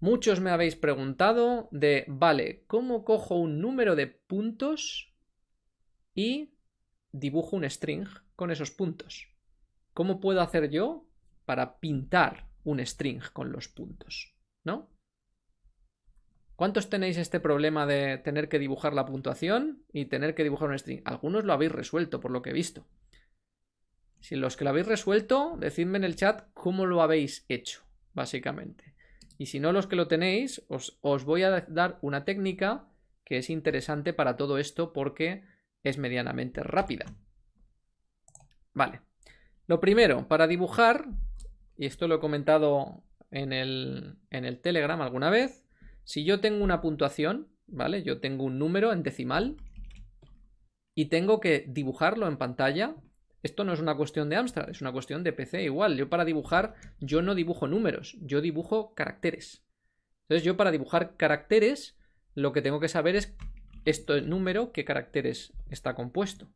Muchos me habéis preguntado de, vale, ¿cómo cojo un número de puntos y dibujo un string con esos puntos? ¿Cómo puedo hacer yo para pintar un string con los puntos? ¿No? ¿Cuántos tenéis este problema de tener que dibujar la puntuación y tener que dibujar un string? Algunos lo habéis resuelto, por lo que he visto. Si los que lo habéis resuelto, decidme en el chat cómo lo habéis hecho, básicamente. Y si no los que lo tenéis, os, voy a dar una técnica que es interesante para todo esto porque es medianamente rápida. Vale. Lo primero, para dibujar, y esto lo he comentado en el, en el Telegram alguna vez, si yo tengo una puntuación, ¿vale? Yo tengo un número en decimal y tengo que dibujarlo en pantalla, esto no es una cuestión de Amstrad, es una cuestión de PC igual. Yo para dibujar, yo no dibujo números, yo dibujo caracteres. Entonces yo para dibujar caracteres, lo que tengo que saber es esto número, qué caracteres está compuesto.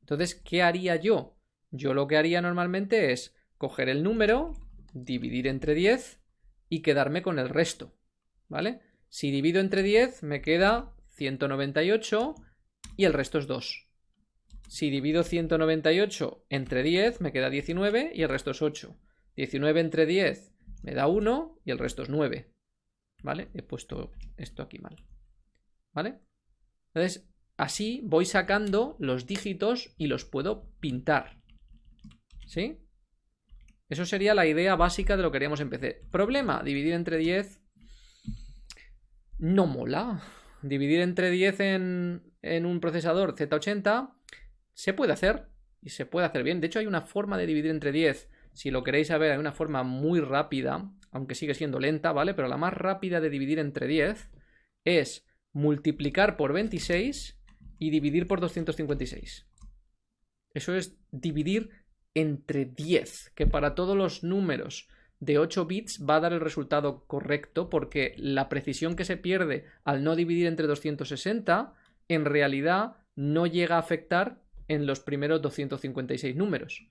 Entonces, ¿qué haría yo? Yo lo que haría normalmente es coger el número, dividir entre 10 y quedarme con el resto, ¿vale? Si divido entre 10 me queda 198 y el resto es 2. Si divido 198 entre 10 me queda 19 y el resto es 8. 19 entre 10 me da 1 y el resto es 9. ¿Vale? He puesto esto aquí mal. ¿Vale? Entonces, así voy sacando los dígitos y los puedo pintar. ¿Sí? Eso sería la idea básica de lo que haríamos en PC. Problema, dividir entre 10 no mola. Dividir entre 10 en, en un procesador Z80 se puede hacer y se puede hacer bien. De hecho, hay una forma de dividir entre 10. Si lo queréis saber, hay una forma muy rápida, aunque sigue siendo lenta, ¿vale? Pero la más rápida de dividir entre 10 es multiplicar por 26 y dividir por 256. Eso es dividir entre 10, que para todos los números de 8 bits va a dar el resultado correcto porque la precisión que se pierde al no dividir entre 260 en realidad no llega a afectar en los primeros 256 números.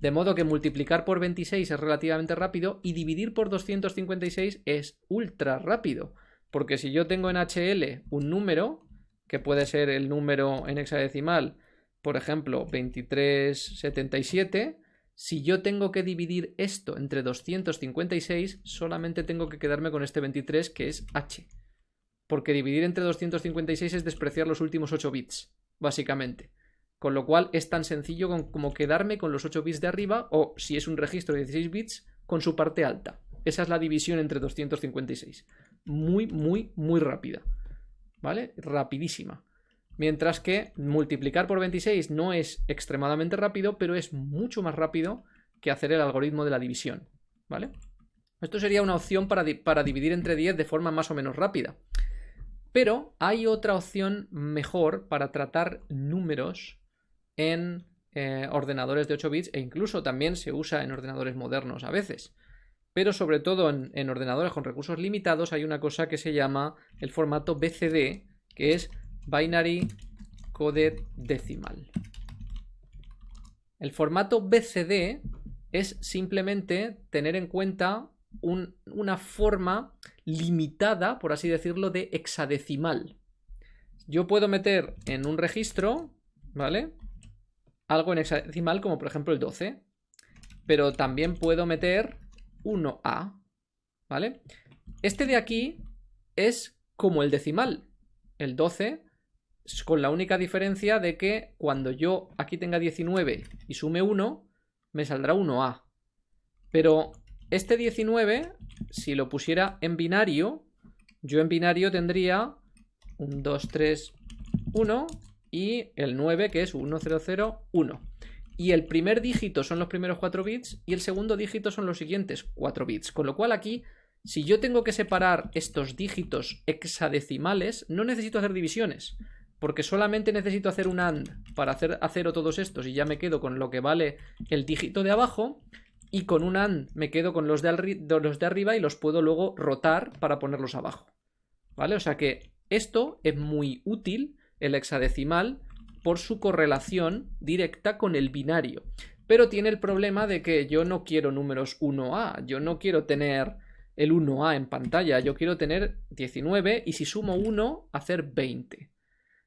De modo que multiplicar por 26 es relativamente rápido y dividir por 256 es ultra rápido. Porque si yo tengo en HL un número, que puede ser el número en hexadecimal, por ejemplo, 2377, si yo tengo que dividir esto entre 256, solamente tengo que quedarme con este 23 que es H. Porque dividir entre 256 es despreciar los últimos 8 bits, básicamente. Con lo cual es tan sencillo como quedarme con los 8 bits de arriba o, si es un registro de 16 bits, con su parte alta. Esa es la división entre 256. Muy, muy, muy rápida. ¿Vale? Rapidísima. Mientras que multiplicar por 26 no es extremadamente rápido, pero es mucho más rápido que hacer el algoritmo de la división. ¿Vale? Esto sería una opción para, para dividir entre 10 de forma más o menos rápida. Pero hay otra opción mejor para tratar números en eh, ordenadores de 8 bits e incluso también se usa en ordenadores modernos a veces. Pero sobre todo en, ordenadores con recursos limitados hay una cosa que se llama el formato BCD, que es Binary Coded Decimal. El formato BCD es simplemente tener en cuenta una forma limitada, por así decirlo, de hexadecimal. Yo puedo meter en un registro, ¿vale? Algo en hexadecimal como por ejemplo el 12. Pero también puedo meter 1A, ¿vale? Este de aquí es como el decimal, el 12, con la única diferencia de que cuando yo aquí tenga 19 y sume 1, me saldrá 1A. Pero este 19, si lo pusiera en binario, yo en binario tendría un 2, 3, 1 y el 9 que es 1001. Y el primer dígito son los primeros 4 bits y el segundo dígito son los siguientes 4 bits. Con lo cual aquí, si yo tengo que separar estos dígitos hexadecimales, no necesito hacer divisiones. Porque solamente necesito hacer un AND para hacer a cero todos estos y ya me quedo con lo que vale el dígito de abajo. Y con un AND me quedo con los de, los de arriba y los puedo luego rotar para ponerlos abajo. ¿Vale? O sea que esto es muy útil el hexadecimal por su correlación directa con el binario. Pero tiene el problema de que yo no quiero números 1A, yo no quiero tener el 1A en pantalla, yo quiero tener 19 y si sumo 1, hacer 20.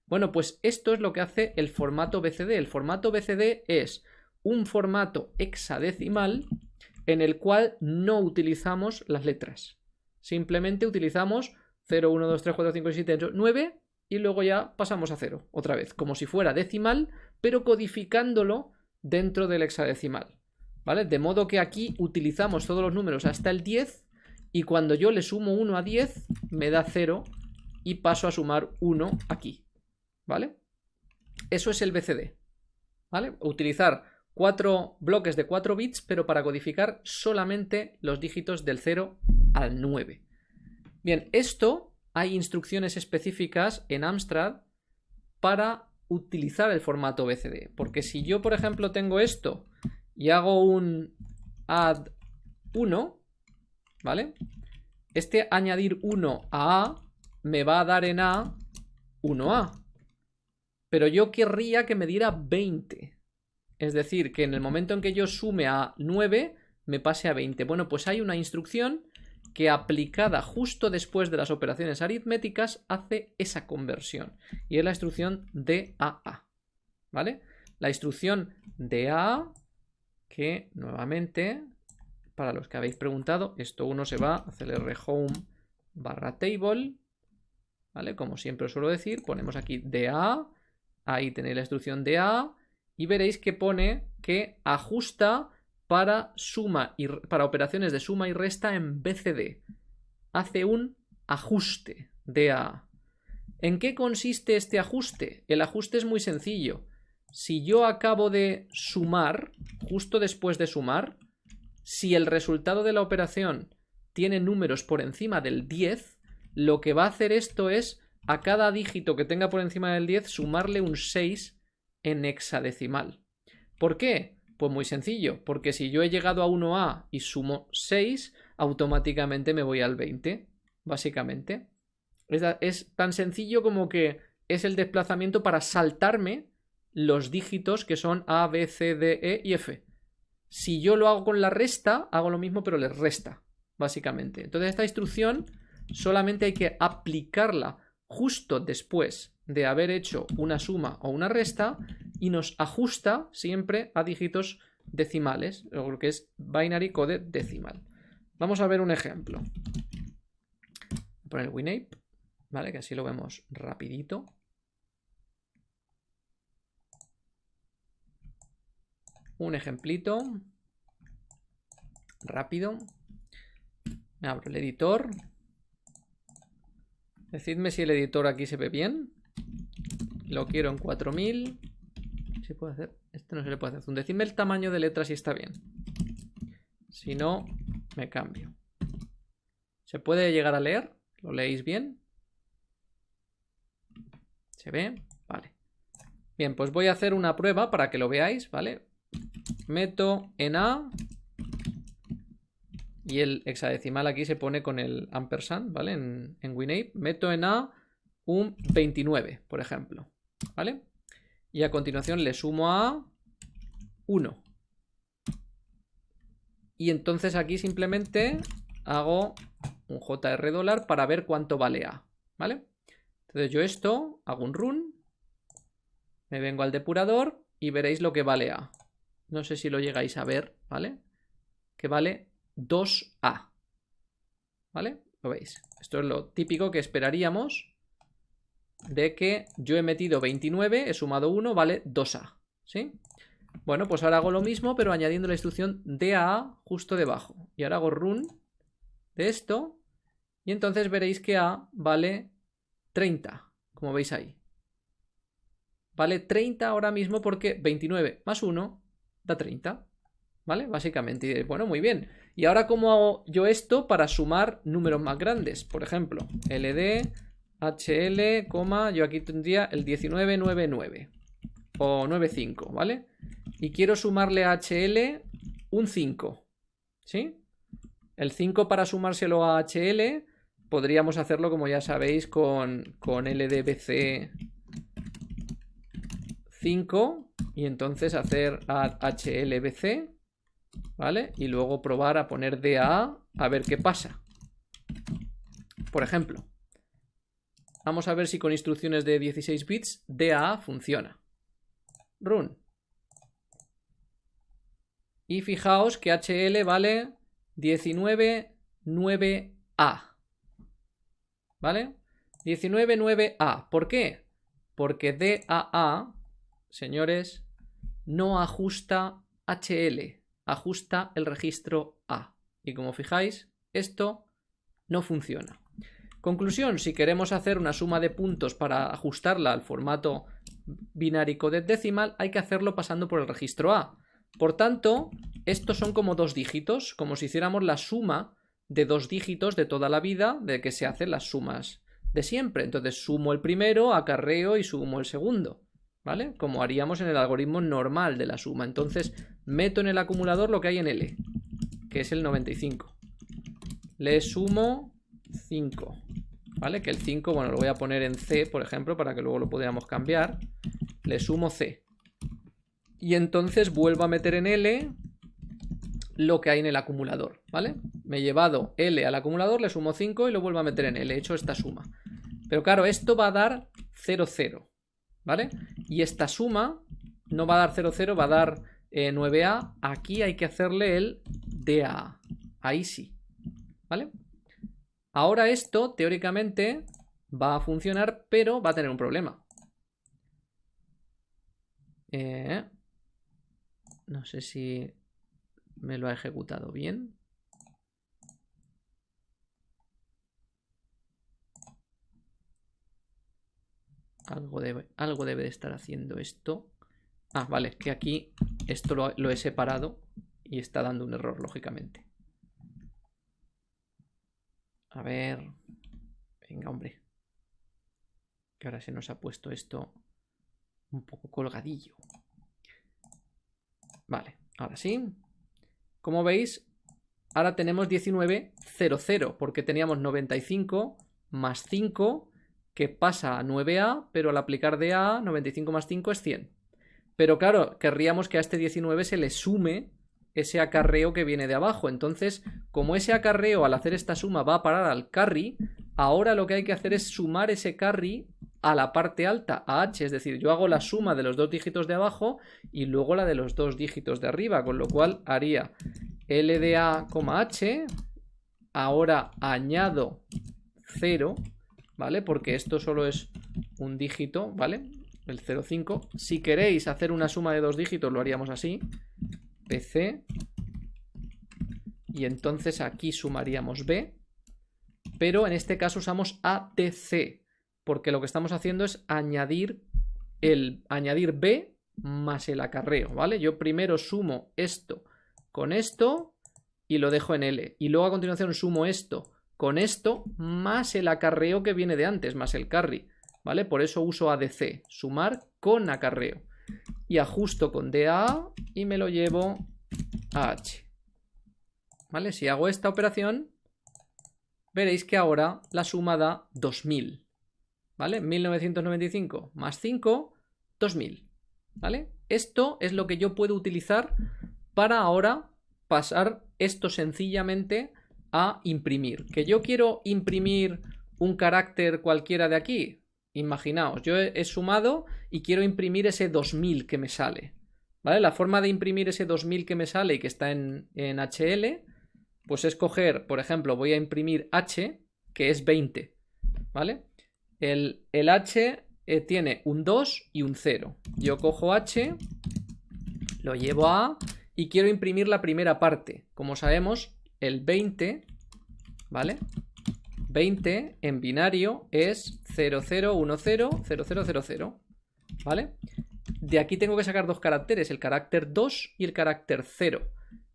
Bueno, pues esto es lo que hace el formato BCD. El formato BCD es un formato hexadecimal en el cual no utilizamos las letras. Simplemente utilizamos 0, 1, 2, 3, 4, 5, 6, 7, 8, 9 y luego ya pasamos a 0 otra vez, como si fuera decimal, pero codificándolo dentro del hexadecimal. ¿Vale? De modo que aquí utilizamos todos los números hasta el 10 y cuando yo le sumo 1 a 10 me da 0 y paso a sumar 1 aquí. ¿Vale? Eso es el BCD. ¿Vale? Utilizar cuatro bloques de 4 bits, pero para codificar solamente los dígitos del 0 al 9. Bien, esto hay instrucciones específicas en Amstrad para utilizar el formato BCD. Porque si yo, por ejemplo, tengo esto y hago un add 1, ¿vale? Este añadir 1 a A me va a dar en A 1A. Pero yo querría que me diera 20. Es decir, que en el momento en que yo sume a 9, me pase a 20. Bueno, pues hay una instrucción que aplicada justo después de las operaciones aritméticas hace esa conversión. Y es la instrucción DAA. ¿Vale? La instrucción DAA que nuevamente, para los que habéis preguntado, esto uno se va a clr home barra table. ¿Vale? Como siempre os suelo decir, ponemos aquí DAA. Ahí tenéis la instrucción DAA. Y veréis que pone que ajusta para, suma y, para operaciones de suma y resta en BCD. Hace un ajuste de A. ¿En qué consiste este ajuste? El ajuste es muy sencillo. Si yo acabo de sumar, justo después de sumar, si el resultado de la operación tiene números por encima del 10, lo que va a hacer esto es a cada dígito que tenga por encima del 10 sumarle un 6 en hexadecimal. ¿Por qué? Pues muy sencillo, porque si yo he llegado a 1A y sumo 6, automáticamente me voy al 20, básicamente. Es, tan sencillo como que es el desplazamiento para saltarme los dígitos que son A, B, C, D, E y F. Si yo lo hago con la resta, hago lo mismo, pero le resta, básicamente. Entonces, esta instrucción solamente hay que aplicarla justo después de haber hecho una suma o una resta y nos ajusta siempre a dígitos decimales, lo que es binary code decimal. Vamos a ver un ejemplo. Voy a poner WinApe, ¿vale? Que así lo vemos rapidito. Un ejemplito. Rápido. Me abro el editor. Decidme si el editor aquí se ve bien. Lo quiero en 4000. ¿Se puede hacer? Este no se le puede hacer. Decidme el tamaño de letra si está bien. Si no, me cambio. ¿Se puede llegar a leer? ¿Lo leéis bien? ¿Se ve? Vale. Bien, pues voy a hacer una prueba para que lo veáis, ¿vale? Meto en A y el hexadecimal aquí se pone con el ampersand, ¿vale? En, en WinApe. Meto en A un 29, por ejemplo. ¿Vale? Y a continuación le sumo a 1. Y entonces aquí simplemente hago un JR dólar para ver cuánto vale A. ¿Vale? Entonces yo esto, hago un run, me vengo al depurador y veréis lo que vale A. No sé si lo llegáis a ver, ¿vale? Que vale 2A. ¿Vale? Lo veis. Esto es lo típico que esperaríamos de que yo he metido 29, he sumado 1, vale 2A. ¿Sí? Bueno, pues ahora hago lo mismo, pero añadiendo la instrucción DAA justo debajo. Y ahora hago run de esto. Y entonces veréis que A vale 30, como veis ahí. Vale 30 ahora mismo porque 29 más 1 da 30. ¿Vale? Básicamente. bueno, muy bien. ¿Y ahora cómo hago yo esto para sumar números más grandes? Por ejemplo, LD HL, yo aquí tendría el 1999 o 95, ¿vale? Y quiero sumarle a HL un 5, ¿sí? El 5 para sumárselo a HL podríamos hacerlo, como ya sabéis, con, con LDBC 5 y entonces hacer HLBC, ¿vale? Y luego probar a poner DA a ver qué pasa, Por ejemplo, vamos a ver si con instrucciones de 16 bits DAA funciona. Run. Y fijaos que HL vale 199A. ¿Vale? 199A. ¿Por qué? Porque DAA, señores, no ajusta HL, ajusta el registro A. Y como fijáis, esto no funciona. Conclusión, si queremos hacer una suma de puntos para ajustarla al formato binárico de decimal, hay que hacerlo pasando por el registro A. Por tanto, estos son como dos dígitos, como si hiciéramos la suma de dos dígitos de toda la vida de que se hacen las sumas de siempre. Entonces sumo el primero, acarreo y sumo el segundo. ¿Vale? Como haríamos en el algoritmo normal de la suma. Entonces meto en el acumulador lo que hay en L, que es el 95. Le sumo 5. ¿Vale? Que el 5, bueno, lo voy a poner en C, por ejemplo, para que luego lo podamos cambiar. Le sumo C. Y entonces vuelvo a meter en L lo que hay en el acumulador, ¿vale? Me he llevado L al acumulador, le sumo 5 y lo vuelvo a meter en L. He hecho esta suma. Pero claro, esto va a dar 0, 0, ¿vale? Y esta suma no va a dar 0, 0, va a dar 9A. Eh, Aquí hay que hacerle el DA. Ahí sí, ¿vale? Ahora esto, teóricamente, va a funcionar, pero va a tener un problema. Eh, no sé si me lo ha ejecutado bien. Algo debe, algo debe de estar haciendo esto. Ah, vale, que aquí esto lo, lo he separado y está dando un error, lógicamente. A ver... Venga, hombre. Que ahora se nos ha puesto esto un poco colgadillo. Vale, ahora sí. Como veis, ahora tenemos 19,00 porque teníamos 95 más 5 que pasa a 9A, pero al aplicar de A, 95 más 5 es 100. Pero claro, querríamos que a este 19 se le sume ese acarreo que viene de abajo. Entonces, como ese acarreo al hacer esta suma va a parar al carry, ahora lo que hay que hacer es sumar ese carry a la parte alta, a h, es decir, yo hago la suma de los dos dígitos de abajo y luego la de los dos dígitos de arriba, con lo cual haría LDA, h, ahora añado 0, ¿vale? Porque esto solo es un dígito, ¿vale? El 0,5. Si queréis hacer una suma de dos dígitos, lo haríamos así. PC. Y entonces aquí sumaríamos B. Pero en este caso usamos ATC porque lo que estamos haciendo es añadir, el, añadir B más el acarreo, ¿vale? Yo primero sumo esto con esto y lo dejo en L. Y luego a continuación sumo esto con esto más el acarreo que viene de antes, más el carry, ¿vale? Por eso uso ADC, sumar con acarreo. Y ajusto con DA y me lo llevo a H. ¿Vale? Si hago esta operación, veréis que ahora la suma da 2000. ¿vale? 1995 más 5, 2000, ¿vale? Esto es lo que yo puedo utilizar para ahora pasar esto sencillamente a imprimir. Que yo quiero imprimir un carácter cualquiera de aquí. Imaginaos, yo he, sumado y quiero imprimir ese 2000 que me sale. ¿Vale? La forma de imprimir ese 2000 que me sale y que está en, en HL, pues es coger, por ejemplo, voy a imprimir H, que es 20. ¿Vale? El, H eh, tiene un 2 y un 0. Yo cojo H, lo llevo a A y quiero imprimir la primera parte. Como sabemos, el 20, ¿vale? 20 en binario es 00100000, ¿vale? De aquí tengo que sacar dos caracteres, el carácter 2 y el carácter 0.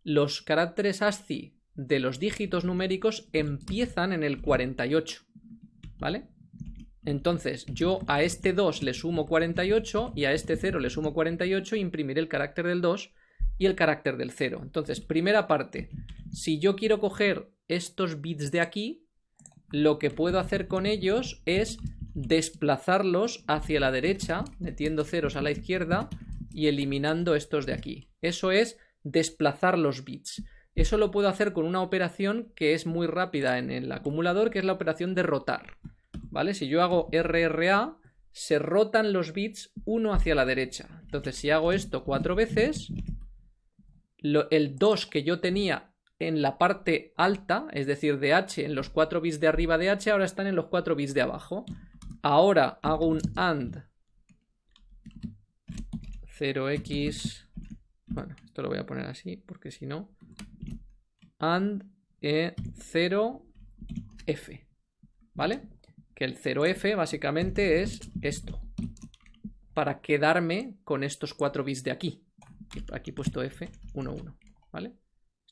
Los caracteres ASCII de los dígitos numéricos empiezan en el 48, ¿vale? Entonces yo a este 2 le sumo 48 y a este 0 le sumo 48 e imprimiré el carácter del 2 y el carácter del 0. Entonces, primera parte, si yo quiero coger estos bits de aquí, lo que puedo hacer con ellos es desplazarlos hacia la derecha, metiendo ceros a la izquierda y eliminando estos de aquí. Eso es desplazar los bits. Eso lo puedo hacer con una operación que es muy rápida en el acumulador, que es la operación de rotar. ¿Vale? Si yo hago RRA, se rotan los bits uno hacia la derecha. Entonces, si hago esto cuatro veces, el 2 que yo tenía en la parte alta, es decir, de h en los 4 bits de arriba de h, ahora están en los 4 bits de abajo. Ahora hago un AND 0x... Bueno, esto lo voy a poner así, porque si no... AND E0F, ¿vale? Que el 0F básicamente es esto, para quedarme con estos 4 bits de aquí. Aquí he puesto F, 1, 1, ¿vale?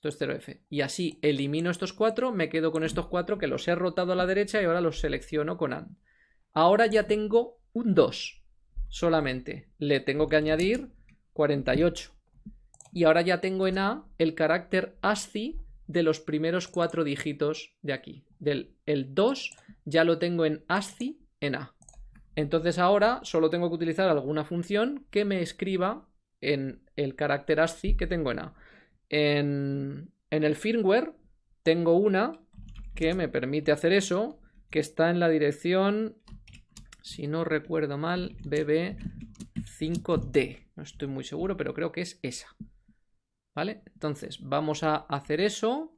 Esto es 0F. Y así elimino estos 4, me quedo con estos 4 que los he rotado a la derecha y ahora los selecciono con AND. Ahora ya tengo un 2 solamente. Le tengo que añadir 48. Y ahora ya tengo en A el carácter ASCII de los primeros cuatro dígitos de aquí. Del el 2 ya lo tengo en ASCII en A. Entonces ahora solo tengo que utilizar alguna función que me escriba en el carácter ASCII que tengo en A. En, el firmware tengo una que me permite hacer eso, que está en la dirección si no recuerdo mal, BB5D. No estoy muy seguro, pero creo que es esa. ¿Vale? Entonces, vamos a hacer eso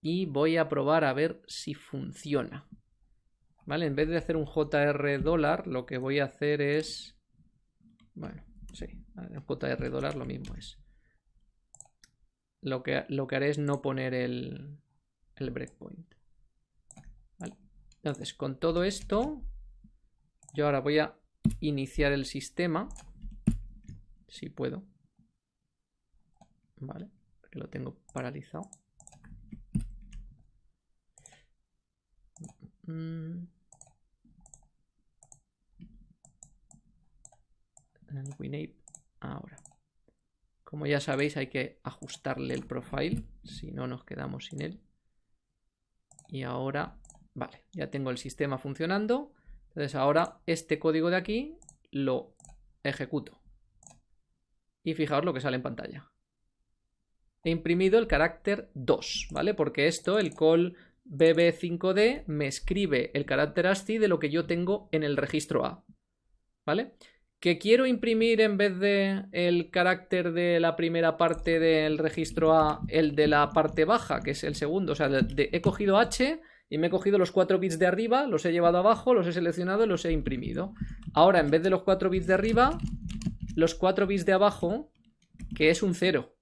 y voy a probar a ver si funciona. ¿Vale? En vez de hacer un JR dólar, lo que voy a hacer es... Bueno, sí, JR dólar lo mismo es. Lo que, lo que haré es no poner el, el breakpoint. ¿Vale? Entonces, con todo esto, yo ahora voy a iniciar el sistema. Si puedo. Vale, porque lo tengo paralizado. Mm. El WinApe. Ahora. Como ya sabéis, hay que ajustarle el profile. Si no, nos quedamos sin él. Y ahora, vale, ya tengo el sistema funcionando. Entonces ahora este código de aquí lo ejecuto. Y fijaos lo que sale en pantalla. He imprimido el carácter 2, ¿vale? Porque esto, el call bb5d, me escribe el carácter ASCII de lo que yo tengo en el registro A. ¿Vale? Que quiero imprimir en vez de el carácter de la primera parte del registro A, el de la parte baja, que es el segundo. O sea, he cogido H y me he cogido los 4 bits de arriba, los he llevado abajo, los he seleccionado y los he imprimido. Ahora, en vez de los 4 bits de arriba, los 4 bits de abajo, que es un 0,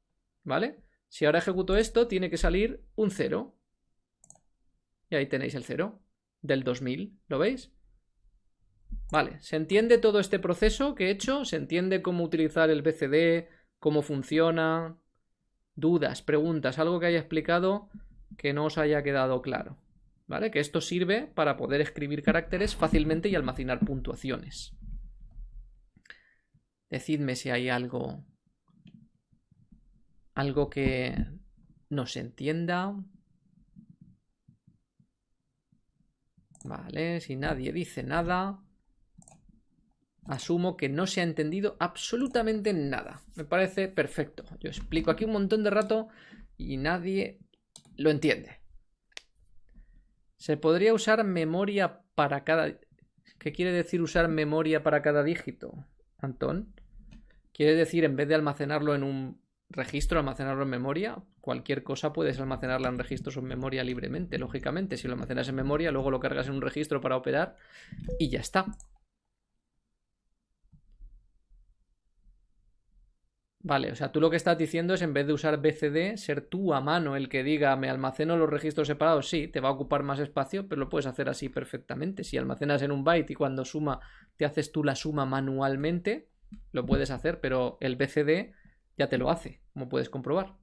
¿vale? Si ahora ejecuto esto, tiene que salir un 0. Y ahí tenéis el 0 del 2000, ¿lo veis? Vale, ¿se entiende todo este proceso que he hecho? ¿Se entiende cómo utilizar el BCD? ¿Cómo funciona? ¿Dudas? ¿Preguntas? ¿Algo que haya explicado que no os haya quedado claro? ¿vale? Que esto sirve para poder escribir caracteres fácilmente y almacenar puntuaciones. Decidme si hay algo algo que no se entienda. Vale, si nadie dice nada, asumo que no se ha entendido absolutamente nada. Me parece perfecto. Yo explico aquí un montón de rato y nadie lo entiende. Se podría usar memoria para cada... ¿Qué quiere decir usar memoria para cada dígito, Antón? Quiere decir, en vez de almacenarlo en un registro, almacenarlo en memoria. Cualquier cosa puedes almacenarla en registros o en memoria libremente, lógicamente. Si lo almacenas en memoria, luego lo cargas en un registro para operar y ya está. Vale, o sea, tú lo que estás diciendo es en vez de usar BCD, ser tú a mano el que diga me almaceno los registros separados. Sí, te va a ocupar más espacio, pero lo puedes hacer así perfectamente. Si almacenas en un byte y cuando suma te haces tú la suma manualmente, lo puedes hacer, pero el BCD ya te lo hace, como puedes comprobar.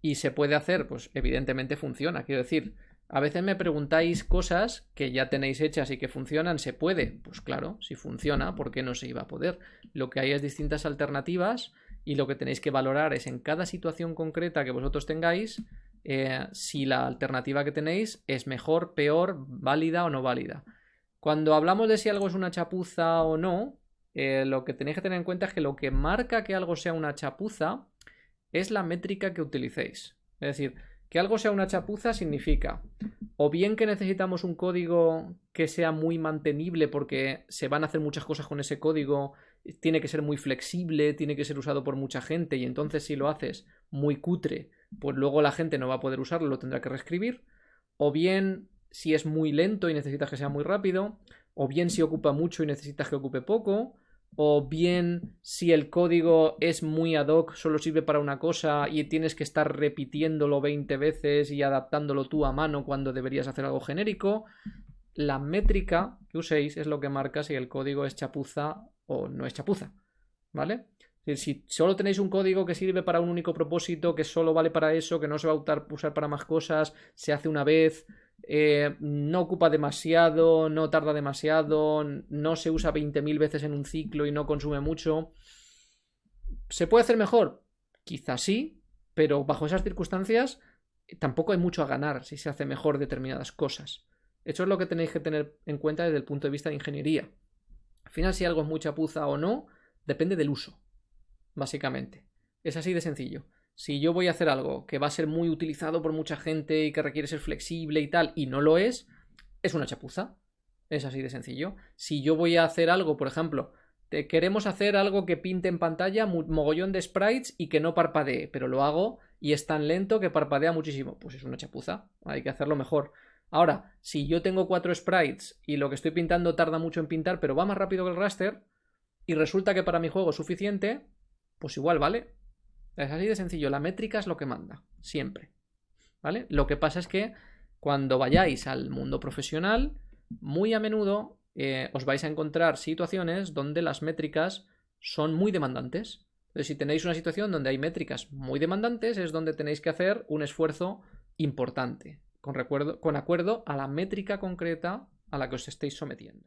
Y se puede hacer, pues evidentemente funciona. Quiero decir, a veces me preguntáis cosas que ya tenéis hechas y que funcionan, ¿se puede? Pues claro, si funciona, ¿por qué no se iba a poder? Lo que hay es distintas alternativas y lo que tenéis que valorar es en cada situación concreta que vosotros tengáis, eh, si la alternativa que tenéis es mejor, peor, válida o no válida. Cuando hablamos de si algo es una chapuza o no, eh, lo que tenéis que tener en cuenta es que lo que marca que algo sea una chapuza es la métrica que utilicéis. Es decir, que algo sea una chapuza significa. O bien que necesitamos un código que sea muy mantenible porque se van a hacer muchas cosas con ese código, tiene que ser muy flexible, tiene que ser usado por mucha gente y entonces si lo haces muy cutre, pues luego la gente no va a poder usarlo, lo tendrá que reescribir, o bien si es muy lento y necesitas que sea muy rápido, o bien si ocupa mucho y necesitas que ocupe poco, o bien si el código es muy ad hoc, solo sirve para una cosa y tienes que estar repitiéndolo 20 veces y adaptándolo tú a mano cuando deberías hacer algo genérico. La métrica que uséis es lo que marca si el código es chapuza o no es chapuza. ¿Vale? Si solo tenéis un código que sirve para un único propósito, que solo vale para eso, que no se va a usar para más cosas, se hace una vez, eh, no ocupa demasiado, no tarda demasiado, no se usa 20.000 veces en un ciclo y no consume mucho. ¿Se puede hacer mejor? Quizás sí, pero bajo esas circunstancias tampoco hay mucho a ganar si se hace mejor determinadas cosas. Eso es lo que tenéis que tener en cuenta desde el punto de vista de ingeniería. Al final, si algo es mucha puza o no, depende del uso, básicamente. Es así de sencillo. Si yo voy a hacer algo que va a ser muy utilizado por mucha gente y que requiere ser flexible y tal, y no lo es, es una chapuza. Es así de sencillo. Si yo voy a hacer algo, por ejemplo, te queremos hacer algo que pinte en pantalla mogollón de sprites y que no parpadee, pero lo hago y es tan lento que parpadea muchísimo, pues es una chapuza. Hay que hacerlo mejor. Ahora, si yo tengo cuatro sprites y lo que estoy pintando tarda mucho en pintar, pero va más rápido que el raster, y resulta que para mi juego es suficiente, pues igual vale. Es así de sencillo, la métrica es lo que manda, siempre. ¿Vale? Lo que pasa es que cuando vayáis al mundo profesional, muy a menudo eh, os vais a encontrar situaciones donde las métricas son muy demandantes. Entonces, si tenéis una situación donde hay métricas muy demandantes, es donde tenéis que hacer un esfuerzo importante, con, con acuerdo a la métrica concreta a la que os estéis sometiendo.